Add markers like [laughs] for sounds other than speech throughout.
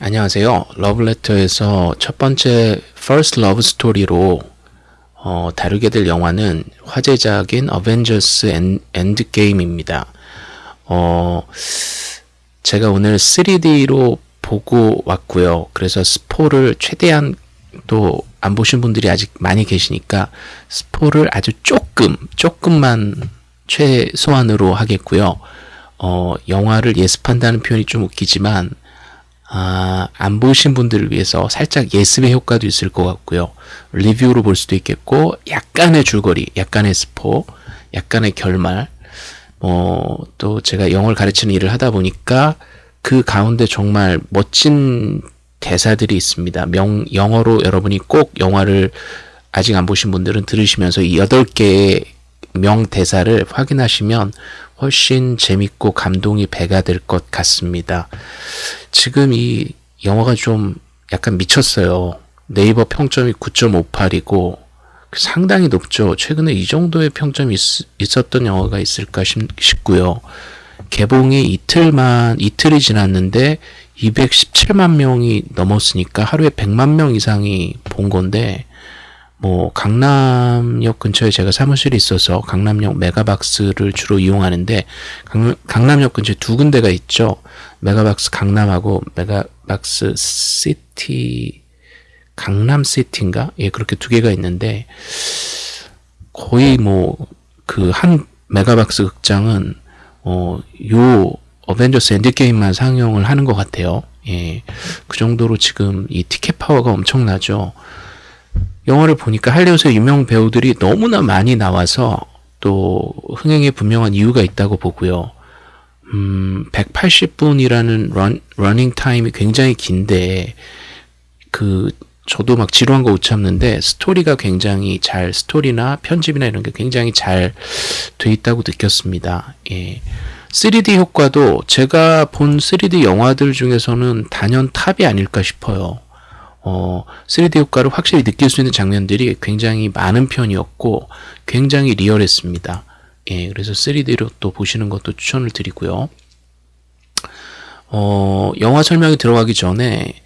안녕하세요. 러브레터에서 첫 번째 First Love Story로 어, 다루게 될 영화는 화제작인 어벤져스 엔드게임입니다. 어, 제가 오늘 3D로 보고 왔고요. 그래서 스포를 최대한 또 안 보신 분들이 아직 많이 계시니까 스포를 아주 조금, 조금만 최소한으로 하겠고요. 어, 영화를 예습한다는 표현이 좀 웃기지만 아, 안 보신 분들을 위해서 살짝 예습의 효과도 있을 것 같고요. 리뷰로 볼 수도 있겠고 약간의 줄거리, 약간의 스포, 약간의 결말 뭐또 제가 영어를 가르치는 일을 하다 보니까 그 가운데 정말 멋진 대사들이 있습니다. 명, 영어로 여러분이 꼭 영화를 아직 안 보신 분들은 들으시면서 이 8개의 명대사를 확인하시면 훨씬 재밌고 감동이 배가 될 것 같습니다. 지금 이 영화가 좀 약간 미쳤어요. 네이버 평점이 9.58이고 상당히 높죠. 최근에 이 정도의 평점이 있, 었던 영화가 있을까 싶고요. 개봉이 이틀만 이틀이 지났는데 217만 명이 넘었으니까 하루에 100만 명 이상이 본 건데 뭐 강남역 근처에 제가 사무실이 있어서 강남역 메가박스를 주로 이용하는데 강, 남 역 근처에 두 군데가 있죠. 메가박스 강남하고 메가박스 시티 강남 시티인가? 예, 그렇게 두 개가 있는데 거의 뭐 그 한 메가박스 극장은 어 요 어벤져스 엔드게임만 상영을 하는 것 같아요. 예, 그 정도로 지금 이 티켓 파워가 엄청나죠. 영화를 보니까 할리우드의 유명 배우들이 너무나 많이 나와서 또 흥행에 분명한 이유가 있다고 보고요. 음, 180분이라는 런, 러닝 타임이 굉장히 긴데 그 저도 막 지루한 거 못 참는데 스토리가 굉장히 잘 스토리나 편집이나 이런 게 굉장히 잘 돼 있다고 느꼈습니다. 예. 3D 효과도 제가 본 3D 영화들 중에서는 단연 탑이 아닐까 싶어요. 어, 3D 효과를 확실히 느낄 수 있는 장면들이 굉장히 많은 편이었고 굉장히 리얼했습니다. 예, 그래서 3D로 또 보시는 것도 추천을 드리고요. 어, 영화 설명이 들어가기 전에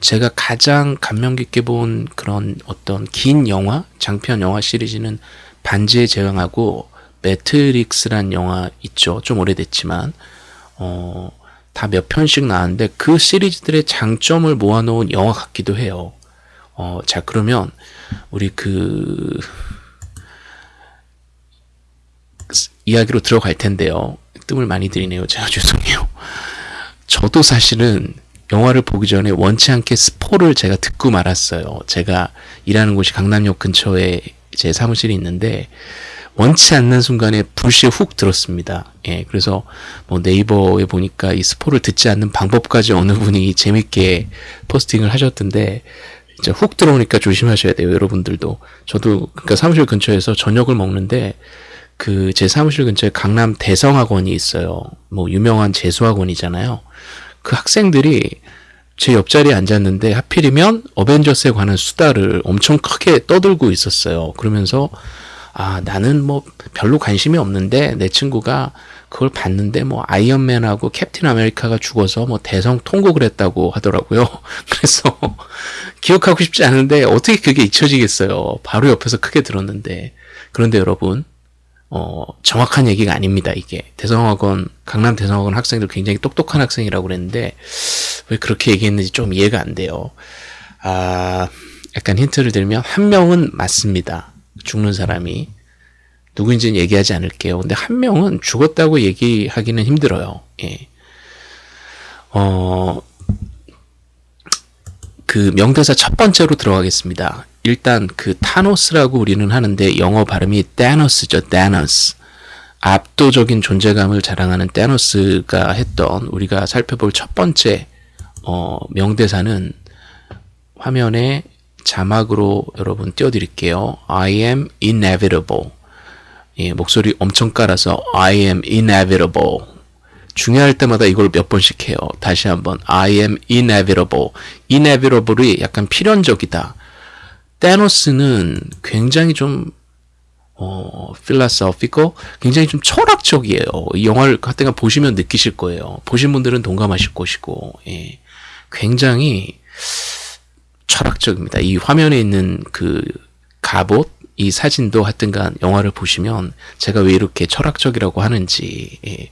제가 가장 감명 깊게 본 그런 어떤 긴 영화, 장편 영화 시리즈는 반지의 제왕하고 매트릭스란 영화 있죠. 좀 오래됐지만 어, 다 몇 편씩 나왔는데 그 시리즈들의 장점을 모아놓은 영화 같기도 해요. 어, 자 그러면 우리 그 이야기로 들어갈 텐데요. 뜸을 많이 들이네요. 제가 [laughs] 죄송해요. 저도 사실은 영화를 보기 전에 원치 않게 스포를 제가 듣고 말았어요. 제가 일하는 곳이 강남역 근처에 제 사무실이 있는데 원치 않는 순간에 불시에 훅 들었습니다. 예, 그래서 뭐 네이버에 보니까 이 스포를 듣지 않는 방법까지 어느 분이 재밌게 포스팅을 하셨던데 이제 훅 들어오니까 조심하셔야 돼요, 여러분들도. 저도 그러니까 사무실 근처에서 저녁을 먹는데 그 제 사무실 근처에 강남 대성학원이 있어요. 뭐 유명한 재수학원이잖아요. 그 학생들이 제 옆자리에 앉았는데 하필이면 어벤져스에 관한 수다를 엄청 크게 떠들고 있었어요. 그러면서 아, 나는 뭐 별로 관심이 없는데 내 친구가 그걸 봤는데 뭐 아이언맨하고 캡틴 아메리카가 죽어서 뭐 대성 통곡을 했다고 하더라고요. [laughs] 그래서 기억하고 싶지 않은데 어떻게 그게 잊혀지겠어요. 바로 옆에서 크게 들었는데. 그런데 여러분, 어, 정확한 얘기가 아닙니다, 이게. 대성학원, 강남 대성학원 학생들 굉장히 똑똑한 학생이라고 그랬는데, 왜 그렇게 얘기했는지 좀 이해가 안 돼요. 아, 약간 힌트를 드리면, 한 명은 맞습니다. 죽는 사람이 누구인지는 얘기하지 않을게요. 근데 한 명은 죽었다고 얘기하기는 힘들어요. 예. 어, 그 명대사 첫 번째로 들어가겠습니다. 일단 그 타노스라고 우리는 하는데 영어 발음이 다노스죠. 다노스. 압도적인 존재감을 자랑하는 다노스가 했던 우리가 살펴볼 첫 번째 어, 명대사는 화면에 자막으로 여러분 띄워드릴게요. I am inevitable. 예, 목소리 엄청 깔아서 I am inevitable. 중요할 때마다 이걸 몇 번씩 해요. 다시 한번 I am inevitable. inevitable이 약간 필연적이다. 테노스는 굉장히 좀 어, philosophical, 굉장히 좀 철학적이에요. 이 영화를 하여튼 보시면 느끼실 거예요. 보신 분들은 동감하실 것이고, 예. 굉장히 철학적입니다. 이 화면에 있는 그 갑옷, 이 사진도 하여튼간 영화를 보시면 제가 왜 이렇게 철학적이라고 하는지 예.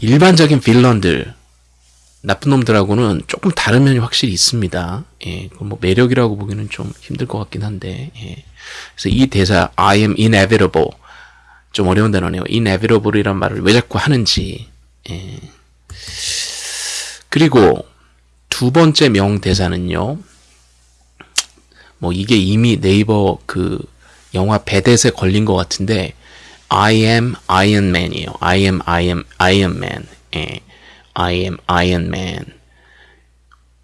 일반적인 빌런들 나쁜 놈들하고는 조금 다른 면이 확실히 있습니다. 예, 뭐 매력이라고 보기는 좀 힘들 것 같긴 한데, 예. 그래서 이 대사 I am inevitable 좀 어려운 단어네요. inevitable이란 말을 왜 자꾸 하는지. 예. 그리고 두 번째 명대사는요. 뭐 이게 이미 네이버 그 영화 배댓에 걸린 것 같은데 I am Iron Man이에요. I am I am Iron Man. 예. I am Iron Man.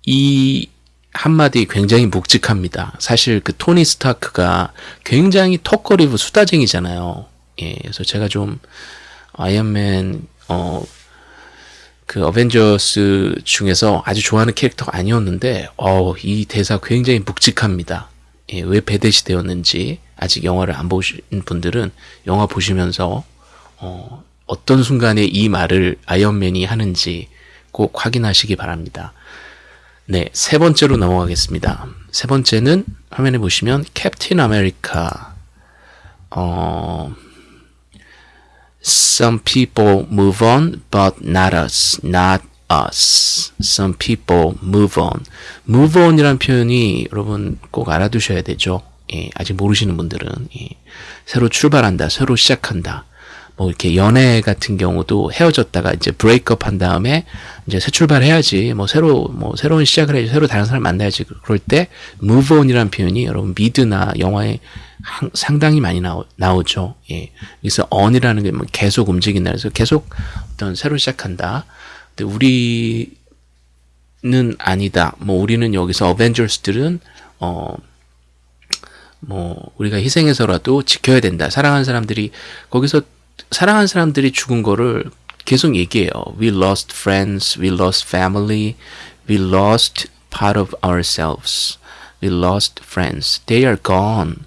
이 한마디 굉장히 묵직합니다. 사실 그 토니 스타크가 굉장히 턱거리고 수다쟁이잖아요. 예, 그래서 제가 좀 아이언맨 어 그 어벤져스 중에서 아주 좋아하는 캐릭터가 아니었는데 어, 이 대사 굉장히 묵직합니다. 예, 왜 배대시 되었는지 아직 영화를 안 보신 분들은 영화 보시면서 어, 어떤 순간에 이 말을 아이언맨이 하는지 꼭 확인하시기 바랍니다. 네, 세 번째로 넘어가겠습니다. 세 번째는 화면에 보시면 캡틴 아메리카 어 Some people move on, but not us, not us. Some people move on. move on이란 표현이 여러분 꼭 알아두셔야 되죠. 예, 아직 모르시는 분들은 예, 새로 출발한다, 새로 시작한다. 뭐 이렇게 연애 같은 경우도 헤어졌다가 이제 브레이크업 한 다음에 이제 새 출발해야지 뭐 새로 뭐 새로운 시작을 해야지 새로 다른 사람 만나야지 그럴 때 move on이라는 표현이 여러분 미드나 영화에 상당히 많이 나오, 나오죠. 예. 그래서 on이라는 게 뭐 계속 움직인다. 그래서 계속 어떤 새로 시작한다. 근데 우리는 아니다. 뭐 우리는 여기서 어벤져스들은 어 뭐 우리가 희생해서라도 지켜야 된다. 사랑하는 사람들이 거기서 사랑하는 사람들이 죽은 거를 계속 얘기해요. We lost friends, we lost family, we lost part of ourselves. We lost friends. They are gone.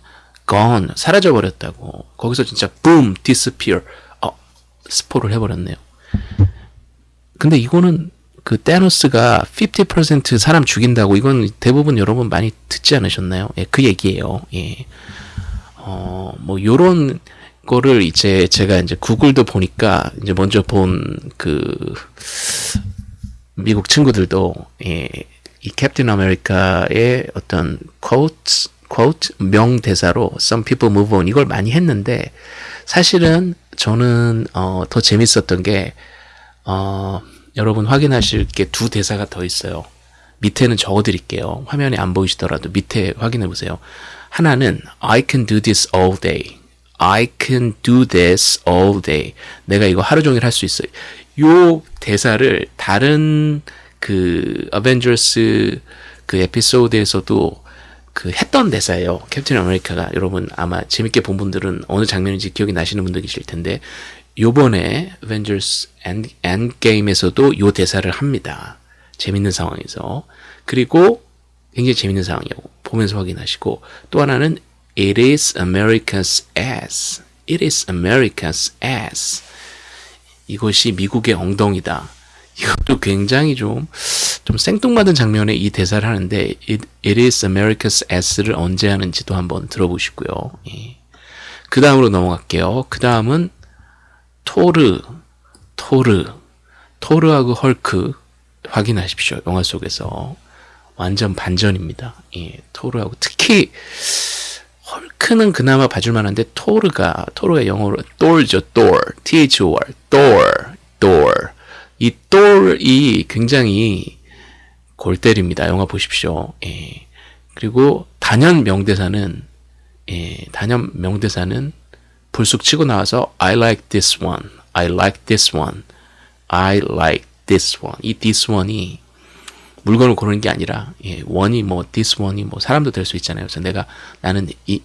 Gone 사라져 버렸다고. 거기서 진짜 boom disappear. 어, 스포를 해버렸네요. 근데 이거는 그 테노스가 50% 사람 죽인다고 이건 대부분 여러분 많이 듣지 않으셨나요? 예, 그 얘기예요. 예. 어, 뭐 요런 거를 이제 제가 이제 구글도 보니까 이제 먼저 본 그 미국 친구들도 예, 이 캡틴 아메리카의 어떤 quotes quote 명대사로 some people move on 이걸 많이 했는데 사실은 저는 어, 더 재밌었던 게 어, 여러분 확인하실 게 두 대사가 더 있어요. 밑에는 적어드릴게요. 화면에 안 보이시더라도 밑에 확인해 보세요. 하나는 I can do this all day. I can do this all day. 내가 이거 하루 종일 할 수 있어요. 요 대사를 다른 그 어벤져스 그 에피소드에서도 그 했던 대사예요. 캡틴 아메리카가 여러분 아마 재밌게 본 분들은 어느 장면인지 기억이 나시는 분들 계실 텐데 요번에 엔 게임에서도 요 대사를 합니다. 재밌는 상황에서. 그리고 굉장히 재밌는 상황이에요. 보면서 확인하시고 또 하나는 It is America's ass. It is America's ass. 이것이 미국의 엉덩이다. 이것도 굉장히 좀, 좀 생뚱맞은 장면에 이 대사를 하는데, It, it is America's ass를 언제 하는지도 한번 들어보시고요. 예. 그 다음으로 넘어갈게요. 그 다음은 토르, 토르, 토르하고 헐크 확인하십시오. 영화 속에서. 완전 반전입니다. 예, 토르하고 특히 헐크는 그나마 봐줄 만한데 토르가 토르가 영어로 돌죠. 돌. T H O R. 돌. 돌. 이 돌이 굉장히 골 때립니다. 영화 보십시오. 예. 그리고 단연 명대사는 예, 단연 명대사는 불쑥 치고 나와서 I like this one. I like this one. I like this one. 이 this one이 물건을 고르는 게 아니라 예, 원이 뭐 this one이 뭐 사람도 될 수 있잖아요. 그래서 내가 나는 이,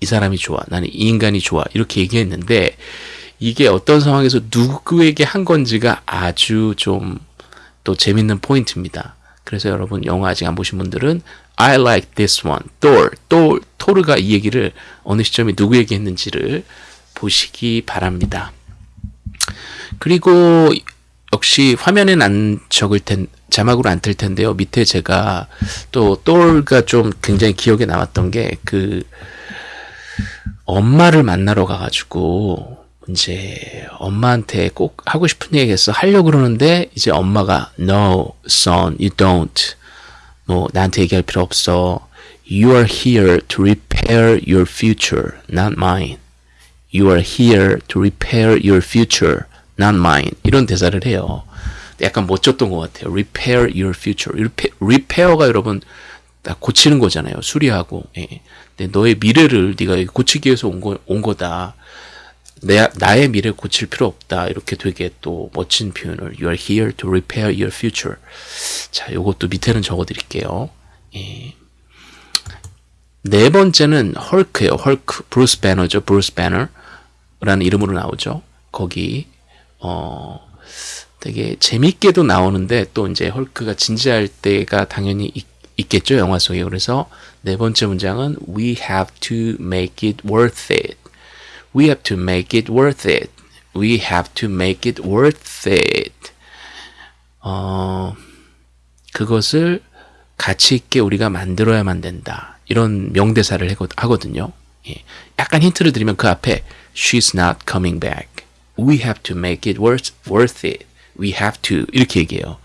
이 사람이 좋아. 나는 이 인간이 좋아. 이렇게 얘기했는데 이게 어떤 상황에서 누구에게 한 건지가 아주 좀 또 재밌는 포인트입니다. 그래서 여러분 영화 아직 안 보신 분들은 I like this one. 또, 또, 토르가 이 얘기를 어느 시점에 누구에게 했는지를 보시기 바랍니다. 그리고 역시 화면엔 안 적을 텐 자막으로 안틀 텐데요. 밑에 제가 또 똘가 좀 굉장히 기억에 남았던 게 그 엄마를 만나러 가가지고 이제 엄마한테 꼭 하고 싶은 얘기했어 하려고 그러는데 이제 엄마가 No, son, you don't. 뭐 나한테 얘기할 필요 없어. You are here to repair your future, not mine. You are here to repair your future, not mine. 이런 대사를 해요. 약간 멋졌던 것 같아요. Repair your future. repair가 여러분 고치는 거잖아요. 수리하고. 예. 근데 너의 미래를 네가 고치기 위해서 온, 거, 온 거다. 내, 나의 미래 고칠 필요 없다. 이렇게 되게 또 멋진 표현을 You are here to repair your future. 자, 요것도 밑에는 적어드릴게요. 예. 네 번째는 헐크예요. 헐크. 브루스 배너죠. 브루스 배너라는 이름으로 나오죠. 거기 어 되게 재밌게도 나오는데 또 이제 헐크가 진지할 때가 당연히 있, 있겠죠. 영화 속에. 그래서 네 번째 문장은 We have to make it worth it. We have to make it worth it. We have to make it worth it. 어, 그것을 가치 있게 우리가 만들어야만 된다. 이런 명대사를 하거든요. 예. 약간 힌트를 드리면 그 앞에 She's not coming back. We have to make it worth, worth it. We have to 이렇게 얘기해요.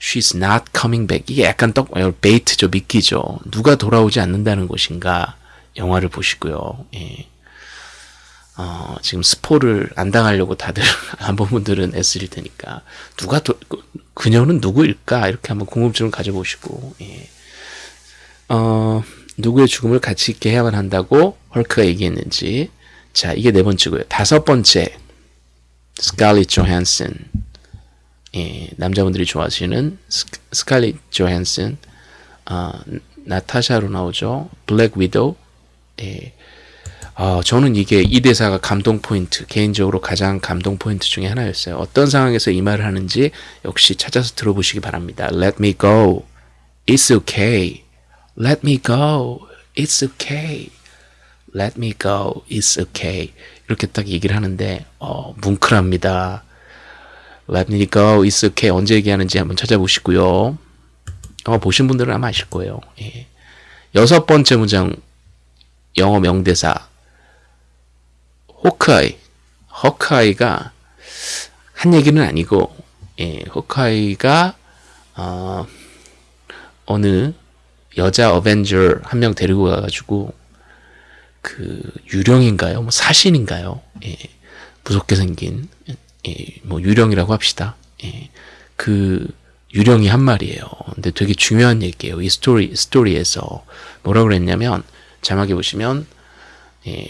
She's not coming back. 이게 약간 떡 베이트죠, 미끼죠. 누가 돌아오지 않는다는 것인가 영화를 보시고요. 예. 어, 지금 스포를 안 당하려고 다들 안 본 분들은 애쓰실 테니까. 누가 도, 그, 그녀는 누구일까? 이렇게 한번 궁금증을 가져보시고 예. 어, 누구의 죽음을 가치 있게 해야만 한다고 헐크가 얘기했는지. 자 이게 네 번째고요. 다섯 번째. 스칼리 조한슨 예, 남자분들이 좋아하시는 스칼리 조한슨 어, 나타샤로 나오죠. 블랙 위도우 예, 어, 저는 이게 이 대사가 감동 포인트, 개인적으로 가장 감동 포인트 중에 하나였어요. 어떤 상황에서 이 말을 하는지 역시 찾아서 들어보시기 바랍니다. Let me go. It's okay. Let me go. It's okay. Let me go. It's okay. 이렇게 딱 얘기를 하는데 어, 뭉클합니다. Let me go. It's okay. 언제 얘기하는지 한번 찾아보시고요. 어, 보신 분들은 아마 아실 거예요. 예. 여섯 번째 문장 영어 명대사 호크아이, 호크아이가 한 얘기는 아니고, 예, 호크아이가 어, 어느 여자 어벤져 한 명 데리고 가가지고 그 유령인가요? 뭐 사신인가요? 예, 무섭게 생긴 예, 뭐 유령이라고 합시다. 예, 그 유령이 한 말이에요. 근데 되게 중요한 얘기예요. 이 스토리 스토리에서 뭐라 그랬냐면 자막에 보시면 예,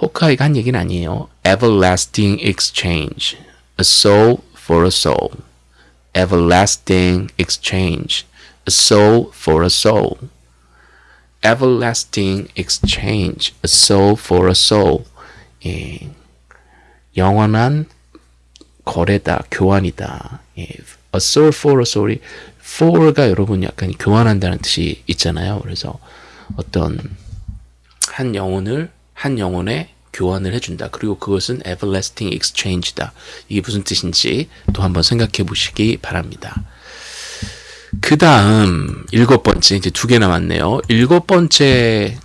호카이가 한 얘기는 아니에요. Everlasting exchange. A soul for a soul. Everlasting exchange. A soul for a soul. Everlasting exchange. A soul for a soul. 예. 영원한 거래다, 교환이다. 예. A soul for a soul이 for가 여러분 약간 교환한다는 뜻이 있잖아요. 그래서 어떤 한 영혼을 한 영혼에 교환을 해준다. 그리고 그것은 everlasting exchange다. 이게 무슨 뜻인지 또 한번 생각해 보시기 바랍니다. 그 다음 일곱 번째 이제 두 개 남았네요. 일곱 번째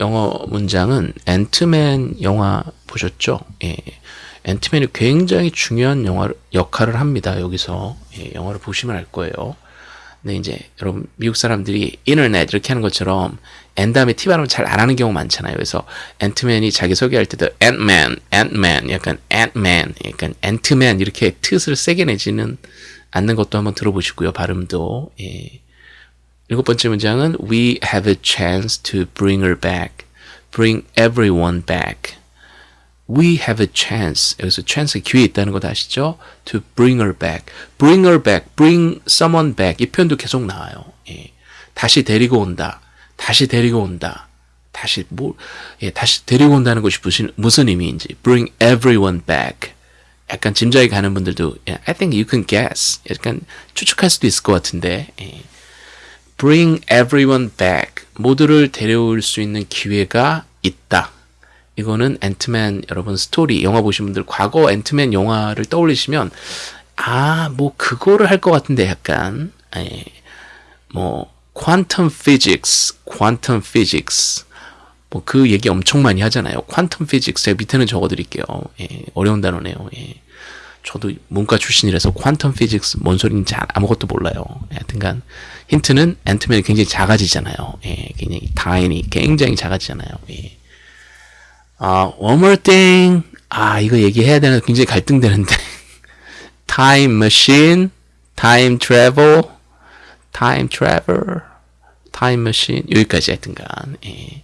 영어 문장은 앤트맨 영화 보셨죠? 예. 앤트맨이 굉장히 중요한 영화 역할을 합니다. 여기서 예, 영화를 보시면 알 거예요. 근데 이제 여러분 미국 사람들이 인터넷 이렇게 하는 것처럼 N 다음에 T 발음을 잘안 하는 경우 많잖아요. 그래서 앤트맨이 자기 소개할 때도 앤맨, 앤맨, 약간 앤맨, 약간 앤트맨 이렇게 뜻을 세게 내지는 않는 것도 한번 들어보시고요. 발음도. 예. 일곱 번째 문장은 We have a chance to bring her back. Bring everyone back. We have a chance. 여기서 chance 기회 있다는 거 아시죠? To bring her back. Bring her back. Bring someone back. 이 표현도 계속 나와요. 예. 다시 데리고 온다. 다시 데리고 온다. 다시 뭐 예, 다시 데리고 온다는 것이 무슨 무슨 의미인지 bring everyone back. 약간 짐작이 가는 분들도 예, I think you can guess. 약간 추측할 수도 있을 것 같은데 예. bring everyone back. 모두를 데려올 수 있는 기회가 있다. 이거는 앤트맨 여러분 스토리 영화 보신 분들 과거 앤트맨 영화를 떠올리시면 아 뭐 그거를 할 것 같은데 약간 예, 뭐 quantum physics 뭐그 얘기 엄청 많이 하잖아요. physics 제가 밑에는 적어드릴게요. 예, 어려운 단어네요. 예. 저도 문과 출신이라서 피직스 뭔 소리인지 아무것도 몰라요. 하여튼간 힌트는 앤트맨이 굉장히 작아지잖아요. 예, 굉장히 다인이 굉장히 작아지잖아요. 예. 아, one more thing. 아, 이거 얘기해야 되는 굉장히 갈등되는데. [laughs] time machine, time travel, time travel, machine. 여기까지 하여튼간. 예.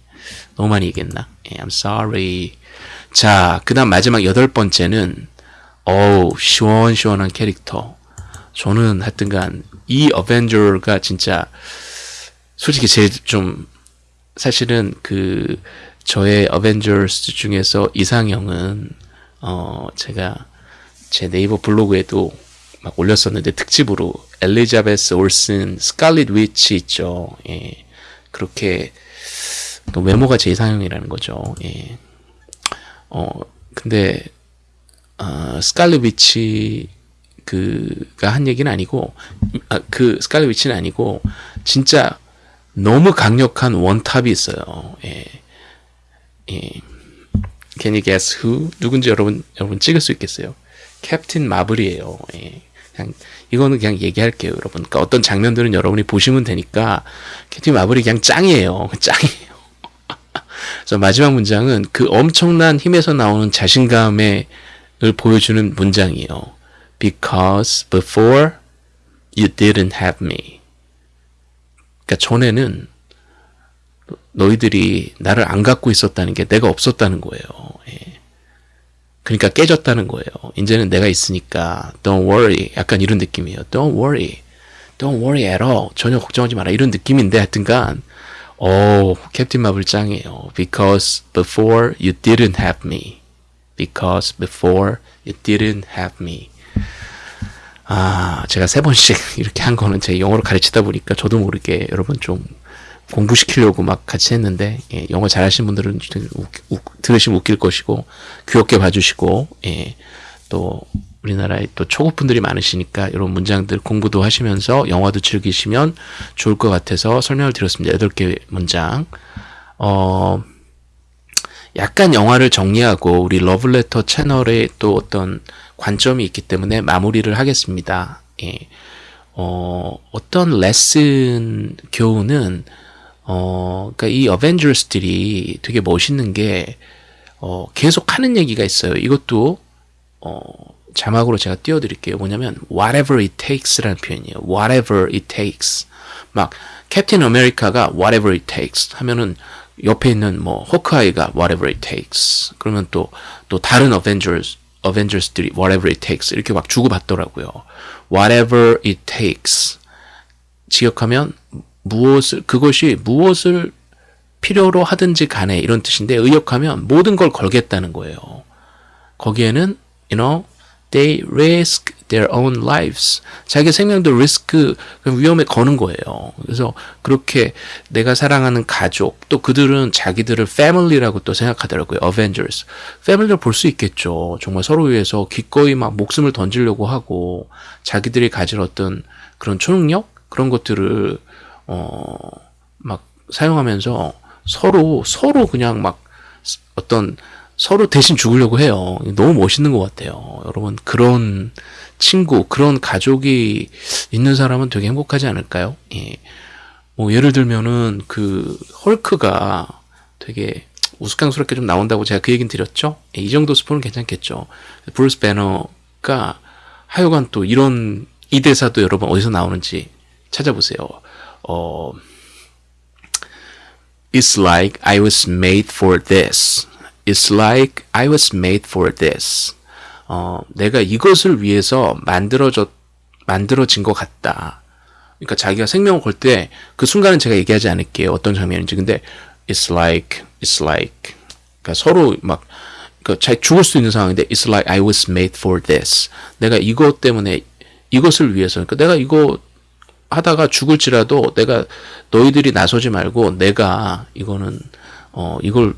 너무 많이 얘기했나? 예, I'm sorry. 자, 그 다음 마지막 여덟 번째는, 어우, 시원시원한 캐릭터. 저는 하여튼간, 이 어벤져가 진짜, 솔직히 제일 좀, 사실은 그, 저의 어벤져스 중에서 이상형은 어 제가 제 네이버 블로그에도 막 올렸었는데 특집으로 엘리자베스 올슨 스칼릿 위치 있죠. 예. 그렇게 또 외모가 제 이상형이라는 거죠. 예. 어 근데 어, 스칼릿 위치 그가 한 얘기는 아니고 아, 그 스칼릿 위치는 아니고 진짜 너무 강력한 원탑이 있어요. 예. 예. Can you guess who? 누군지 여러분 여러분 찍을 수 있겠어요? 캡틴 마블이에요. 예. 그냥 이거는 그냥 얘기할게요, 여러분. 그러니까 어떤 장면들은 여러분이 보시면 되니까 캡틴 마블이 그냥 짱이에요. [laughs] 짱이에요. [laughs] 그래서 마지막 문장은 그 엄청난 힘에서 나오는 자신감을 보여주는 문장이에요. Because before you didn't have me. 그러니까 전에는 너희들이 나를 안 갖고 있었다는 게 내가 없었다는 거예요. 예. 그러니까 깨졌다는 거예요. 이제는 내가 있으니까 don't worry. 약간 이런 느낌이에요. don't worry. don't worry at all. 전혀 걱정하지 마라. 이런 느낌인데 하여튼간 오, 캡틴 마블 짱이에요. Because before you didn't have me. Because before you didn't have me. 아, 제가 세 번씩 [laughs] 이렇게 한 거는 제 영어로 가르치다 보니까 저도 모르게 여러분 좀 공부시키려고 막 같이 했는데 예, 영어 잘하시는 분들은 우, 우, 들으시면 웃길 것이고 귀엽게 봐주시고 예, 또 우리나라에 또 초급분들이 많으시니까 이런 문장들 공부도 하시면서 영화도 즐기시면 좋을 것 같아서 설명을 드렸습니다. 8개 문장. 어, 약간 영화를 정리하고 우리 러블레터 채널에 또 어떤 관점이 있기 때문에 마무리를 하겠습니다. 예. 어, 어떤 레슨 교훈은 어, 그러니까 이 어벤져스들이 되게 멋있는 게 어, 계속 하는 얘기가 있어요. 이것도 어, 자막으로 제가 띄워드릴게요. 뭐냐면 whatever it takes라는 표현이에요. whatever it takes. 막 캡틴 아메리카가 whatever it takes 하면은 옆에 있는 뭐 호크아이가 whatever it takes. 그러면 또 또 다른 어벤져스 어벤져스들이 whatever it takes 이렇게 막 주고받더라고요. whatever it takes. 지역하면 무엇을 그것이 무엇을 필요로 하든지 간에 이런 뜻인데 의역하면 모든 걸 걸겠다는 거예요. 거기에는 you know they risk their own lives. 자기 생명도 리스크 위험에 거는 거예요. 그래서 그렇게 내가 사랑하는 가족 또 그들은 자기들을 family라고 또 생각하더라고요. Avengers. family를 볼 수 있겠죠. 정말 서로 위해서 기꺼이 막 목숨을 던지려고 하고 자기들이 가진 어떤 그런 초능력 그런 것들을 어, 막 사용하면서 서로, 서로 그냥 막 어떤 서로 대신 죽으려고 해요. 너무 멋있는 것 같아요. 여러분, 그런 친구, 그런 가족이 있는 사람은 되게 행복하지 않을까요? 예. 뭐, 예를 들면은 그 헐크가 되게 우스꽝스럽게 좀 나온다고 제가 그 얘기는 드렸죠? 예, 이 정도 스포는 괜찮겠죠. 브루스 배너가 하여간 또 이런 이 대사도 여러분 어디서 나오는지 찾아보세요. 어, It's like I was made for this. It's like I was made for this. 어, 내가 이것을 위해서 만들어졌, 만들어진 것 같다. 그러니까 자기가 생명을 걸 때 그 순간은 제가 얘기하지 않을게요. 어떤 장면인지. 근데 it's like, it's like. 그러니까 서로 막, 그러니까 죽을 수 있는 상황인데 it's like I was made for this. 내가 이것 때문에 이것을 위해서. 그러니까 내가 이거 하다가 죽을지라도 내가 너희들이 나서지 말고 내가 이거는 어 이걸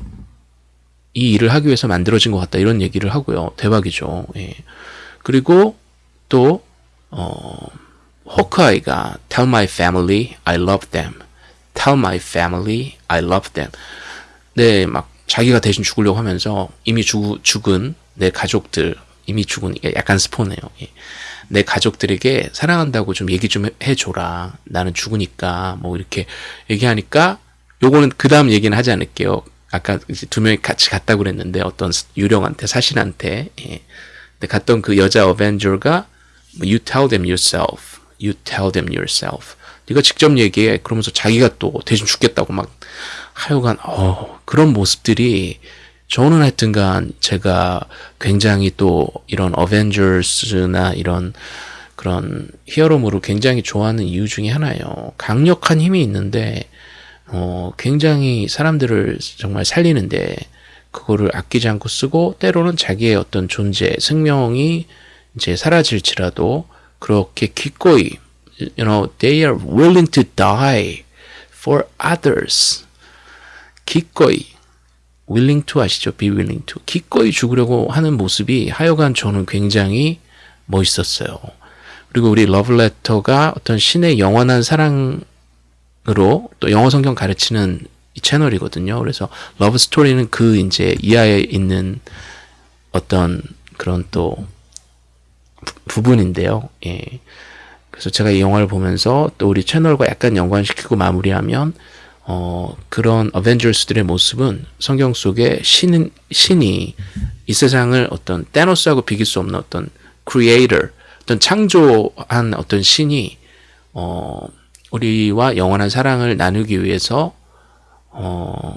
이 일을 하기 위해서 만들어진 것 같다 이런 얘기를 하고요. 대박이죠. 예. 그리고 또 어, 호크아이가 Tell my family I love them. Tell my family I love them. 네, 막 자기가 대신 죽으려고 하면서 이미 죽, 죽은 내 가족들 이미 죽은 약간 스포네요. 예. 내 가족들에게 사랑한다고 좀 얘기 좀 해줘라. 나는 죽으니까 뭐 이렇게 얘기하니까 요거는 그 다음 얘기는 하지 않을게요. 아까 이제 두 명이 같이 갔다고 그랬는데 어떤 유령한테 사신한테 예. 근데 갔던 그 여자 어벤져가 You tell them yourself. You tell them yourself. 네가 직접 얘기해. 그러면서 자기가 또 대신 죽겠다고 막 하여간 어 그런 모습들이 저는 하여튼간 제가 굉장히 또 이런 어벤져스나 이런 그런 히어로물을 굉장히 좋아하는 이유 중에 하나예요. 강력한 힘이 있는데 어 굉장히 사람들을 정말 살리는데 그거를 아끼지 않고 쓰고 때로는 자기의 어떤 존재, 생명이 이제 사라질지라도 그렇게 기꺼이 you know they are willing to die for others 기꺼이 willing to 아시죠? be willing to 기꺼이 죽으려고 하는 모습이 하여간 저는 굉장히 멋있었어요. 그리고 우리 러브레터가 어떤 신의 영원한 사랑으로 또 영어 성경 가르치는 이 채널이거든요. 그래서 러브 스토리는 그 이제 이하에 있는 어떤 그런 또 부, 분인데요 예. 그래서 제가 이 영화를 보면서 또 우리 채널과 약간 연관시키고 마무리하면 어, 그런 어벤져스들의 모습은 성경 속에 신, 신이 이 세상을 어떤 테노스하고 비길 수 없는 어떤 크리에이터, 어떤 창조한 어떤 신이 어, 우리와 영원한 사랑을 나누기 위해서 어,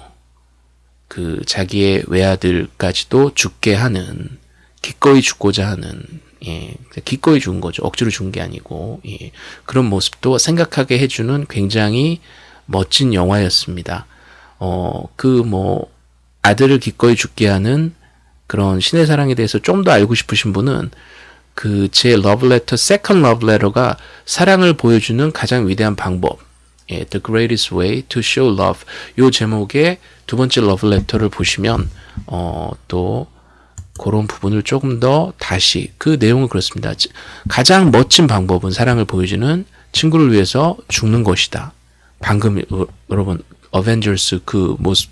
그 자기의 외아들까지도 죽게 하는 기꺼이 죽고자 하는 예, 기꺼이 죽은 거죠. 억지로 죽은 게 아니고 예, 그런 모습도 생각하게 해주는 굉장히 멋진 영화였습니다. 어, 그 뭐 아들을 기꺼이 죽게 하는 그런 신의 사랑에 대해서 좀 더 알고 싶으신 분은 그 제 러브레터 second 러브레터가 사랑을 보여주는 가장 위대한 방법 예, The Greatest Way to Show Love 요 제목의 두 번째 러브레터를 보시면 어, 또 그런 부분을 조금 더 다시 그 내용은 그렇습니다. 가장 멋진 방법은 사랑을 보여주는 친구를 위해서 죽는 것이다. 방금 여러분 어벤져스 그 모습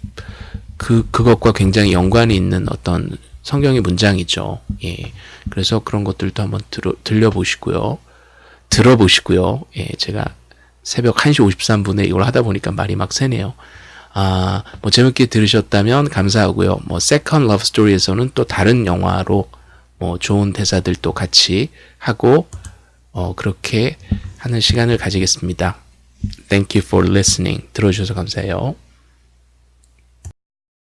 그 그것과 굉장히 연관이 있는 어떤 성경의 문장이죠. 예. 그래서 그런 것들도 한번 들어, 들려보시고요. 들어보시고요. 예. 제가 새벽 1시 53분에 이걸 하다 보니까 말이 막 새네요. 아, 뭐 재밌게 들으셨다면 감사하고요. 뭐 second 러브 스토리에서는 또 다른 영화로 뭐 좋은 대사들도 같이 하고 어 그렇게 하는 시간을 가지겠습니다. Thank you for listening. 들어주셔서 감사해요.